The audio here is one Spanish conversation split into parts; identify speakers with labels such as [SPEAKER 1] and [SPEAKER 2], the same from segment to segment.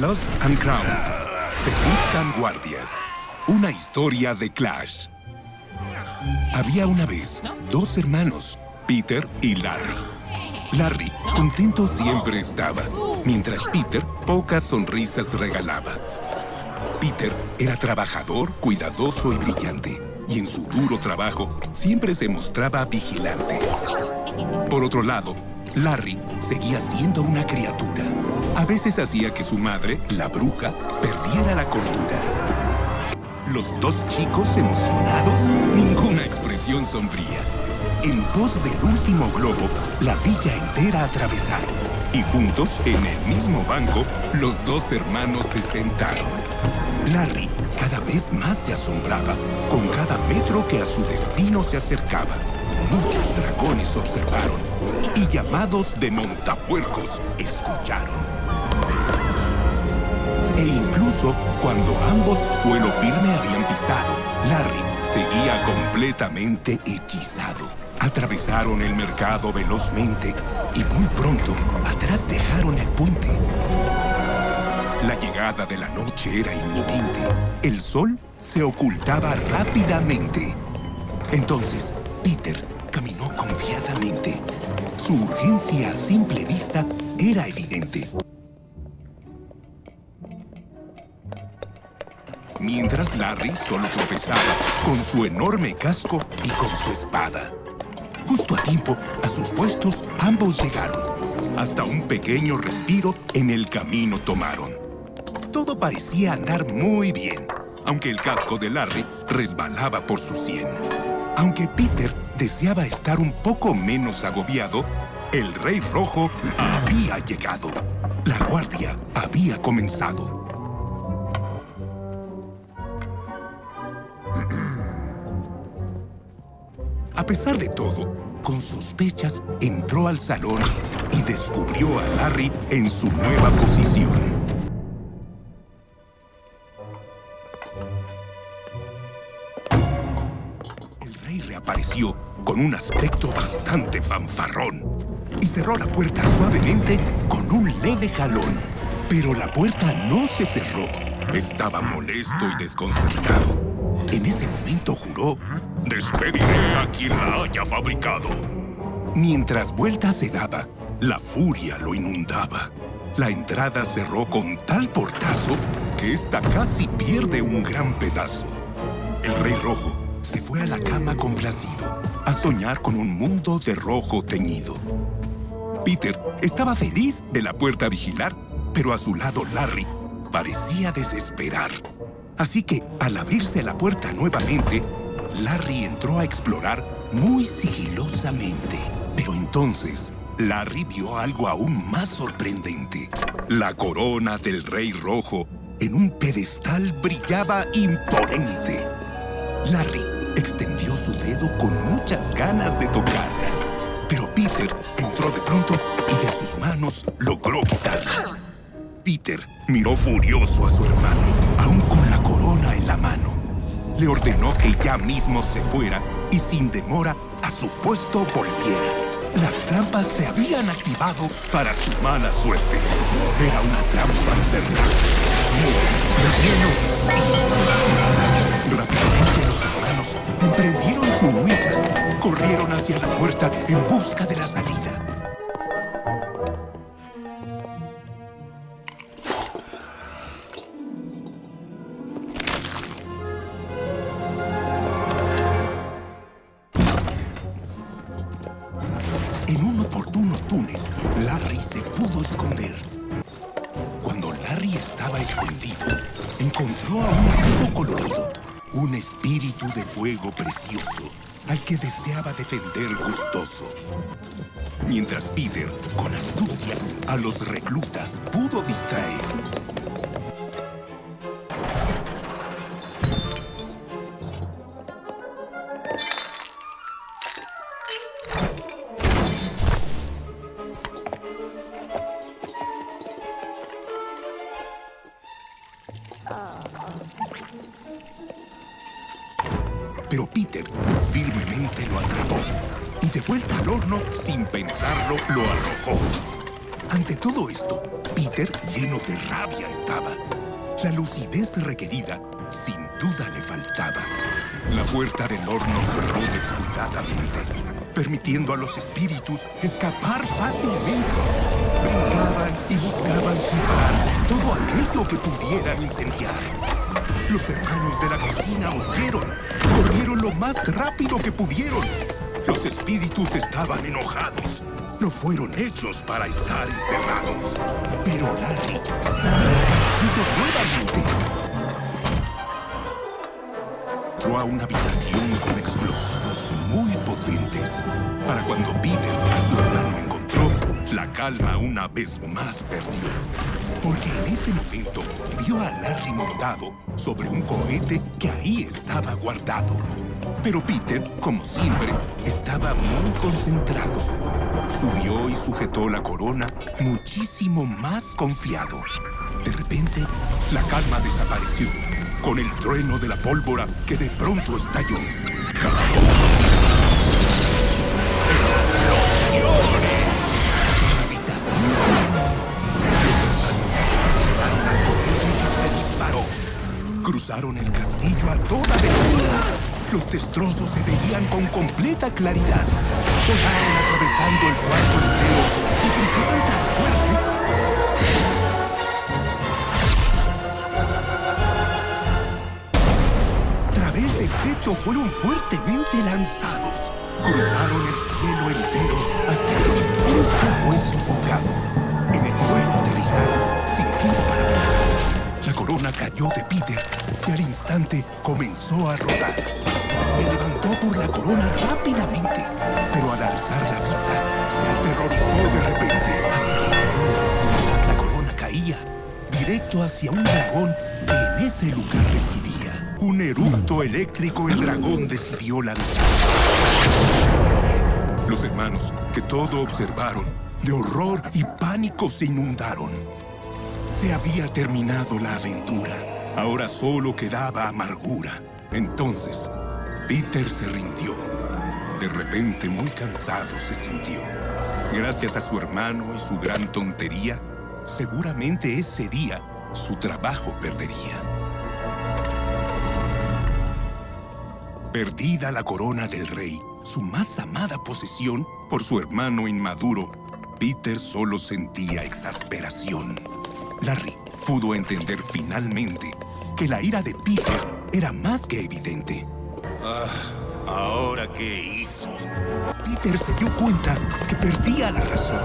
[SPEAKER 1] Lost and Crowned. Se buscan guardias. Una historia de Clash. Había una vez dos hermanos, Peter y Larry. Larry, contento siempre estaba, mientras Peter pocas sonrisas regalaba. Peter era trabajador, cuidadoso y brillante, y en su duro trabajo siempre se mostraba vigilante. Por otro lado, Larry seguía siendo una criatura. A veces hacía que su madre, la bruja, perdiera la cordura. Los dos chicos emocionados, ninguna expresión sombría. En pos del último globo, la villa entera atravesaron. Y juntos, en el mismo banco, los dos hermanos se sentaron. Larry cada vez más se asombraba con cada metro que a su destino se acercaba. Muchos dragones observaron y llamados de montapuercos escucharon. E incluso cuando ambos suelo firme habían pisado, Larry seguía completamente hechizado. Atravesaron el mercado velozmente y muy pronto atrás dejaron el puente. La llegada de la noche era inminente. El sol se ocultaba rápidamente. Entonces, Peter caminó confiadamente. Su urgencia a simple vista era evidente. Mientras Larry solo tropezaba con su enorme casco y con su espada. Justo a tiempo, a sus puestos, ambos llegaron. Hasta un pequeño respiro en el camino tomaron. Todo parecía andar muy bien, aunque el casco de Larry resbalaba por su sien. Aunque Peter deseaba estar un poco menos agobiado, el Rey Rojo había llegado. La guardia había comenzado. A pesar de todo, con sospechas entró al salón y descubrió a Larry en su nueva posición. El rey reapareció con un aspecto bastante fanfarrón y cerró la puerta suavemente con un leve jalón. Pero la puerta no se cerró. Estaba molesto y desconcertado. En ese momento juró, despediré a quien la haya fabricado. Mientras vuelta se daba, la furia lo inundaba. La entrada cerró con tal portazo que ésta casi pierde un gran pedazo. El Rey Rojo se fue a la cama complacido, a soñar con un mundo de rojo teñido. Peter estaba feliz de la puerta a vigilar, pero a su lado Larry parecía desesperar. Así que, al abrirse la puerta nuevamente, Larry entró a explorar muy sigilosamente. Pero entonces, Larry vio algo aún más sorprendente. La corona del Rey Rojo en un pedestal brillaba imponente. Larry extendió su dedo con muchas ganas de tocarla. Pero Peter entró de pronto y de sus manos logró quitarla. Peter miró furioso a su hermano, aún con la corona en la mano. Le ordenó que ya mismo se fuera y sin demora a su puesto volviera. Las trampas se habían activado para su mala suerte. Era una trampa infernal. Emprendieron su huida. Corrieron hacia la puerta en busca de la salida. En un oportuno túnel, Larry se pudo esconder. Cuando Larry estaba escondido, encontró a un amigo colorido, un espíritu de fuego precioso, al que deseaba defender gustoso. Mientras Peter, con astucia, a los reclutas pudo distraer. Pero Peter firmemente lo atrapó y de vuelta al horno, sin pensarlo, lo arrojó. Ante todo esto, Peter, lleno de rabia, estaba. La lucidez requerida, sin duda, le faltaba. La puerta del horno cerró descuidadamente, permitiendo a los espíritus escapar fácilmente. Brincaban y buscaban todo aquello que pudieran incendiar. Los hermanos de la cocina huyeron, corrieron lo más rápido que pudieron. Los espíritus estaban enojados. No fueron hechos para estar encerrados. Pero Larry se había nuevamente. Entró a una habitación con explosivos muy potentes. Para cuando Peter a su hermano encontró, la calma una vez más perdió. Porque en ese momento vio a Larry montado sobre un cohete que ahí estaba guardado. Pero Peter, como siempre, estaba muy concentrado. Subió y sujetó la corona muchísimo más confiado. De repente, la calma desapareció, con el trueno de la pólvora que de pronto estalló. Cruzaron el castillo a toda velocidad. Los destrozos se veían con completa claridad. Volaron atravesando el cuarto entero y gritaban tan fuerte. A través del techo fueron fuertemente lanzados. Cruzaron el cielo entero hasta que el impulso fue sofocado. Corona cayó de Peter y al instante comenzó a rodar. Se levantó por la corona rápidamente, pero al alzar la vista se aterrorizó de repente. Hacia la corona caía, directo hacia un dragón que en ese lugar residía. Un eructo eléctrico el dragón decidió lanzar. Los hermanos, que todo observaron, de horror y pánico se inundaron. Se había terminado la aventura. Ahora solo quedaba amargura. Entonces, Peter se rindió. De repente, muy cansado se sintió. Gracias a su hermano y su gran tontería, seguramente ese día su trabajo perdería. Perdida la corona del rey, su más amada posesión, por su hermano inmaduro, Peter solo sentía exasperación. Larry pudo entender finalmente que la ira de Peter era más que evidente.
[SPEAKER 2] Ah, ¿ahora qué hizo?
[SPEAKER 1] Peter se dio cuenta que perdía la razón.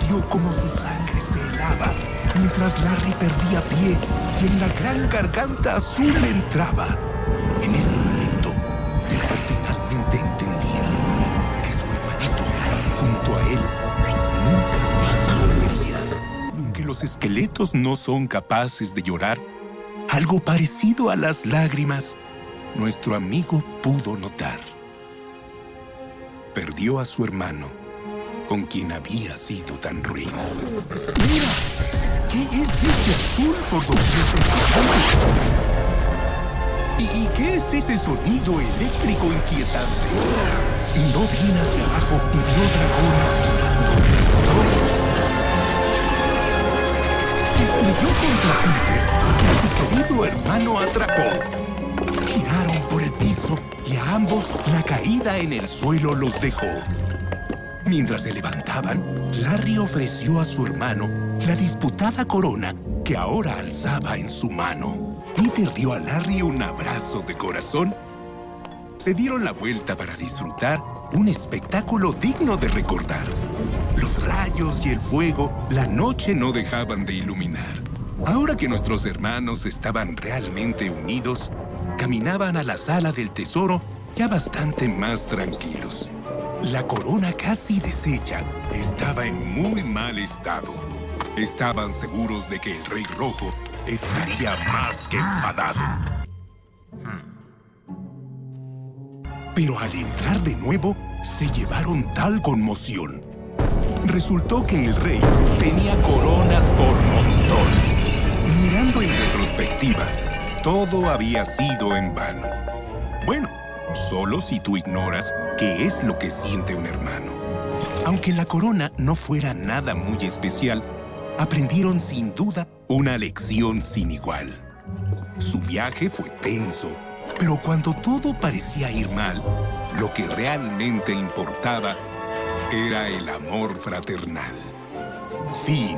[SPEAKER 1] Sintió como su sangre se helaba mientras Larry perdía pie y en la gran garganta azul entraba. En ese momento, Peter finalmente entendía que su hermanito, junto a él, nunca los esqueletos no son capaces de llorar, algo parecido a las lágrimas, nuestro amigo pudo notar. Perdió a su hermano, con quien había sido tan ruin. ¡Mira! ¿Qué es ese azul por doquier ¿Y, ¿Y qué es ese sonido eléctrico inquietante? Miró bien hacia abajo y vio dragones hermano atrapó. Giraron por el piso y a ambos la caída en el suelo los dejó. Mientras se levantaban, Larry ofreció a su hermano la disputada corona que ahora alzaba en su mano. Peter dio a Larry un abrazo de corazón. Se dieron la vuelta para disfrutar un espectáculo digno de recordar. Los rayos y el fuego la noche no dejaban de iluminar. Ahora que nuestros hermanos estaban realmente unidos, caminaban a la sala del tesoro ya bastante más tranquilos. La corona casi deshecha estaba en muy mal estado. Estaban seguros de que el Rey Rojo estaría más que enfadado. Pero al entrar de nuevo, se llevaron tal conmoción. Resultó que el rey tenía coronas por montón. En retrospectiva, todo había sido en vano. Bueno, solo si tú ignoras qué es lo que siente un hermano. Aunque la corona no fuera nada muy especial, aprendieron sin duda una lección sin igual. Su viaje fue tenso, pero cuando todo parecía ir mal, lo que realmente importaba era el amor fraternal. Fin.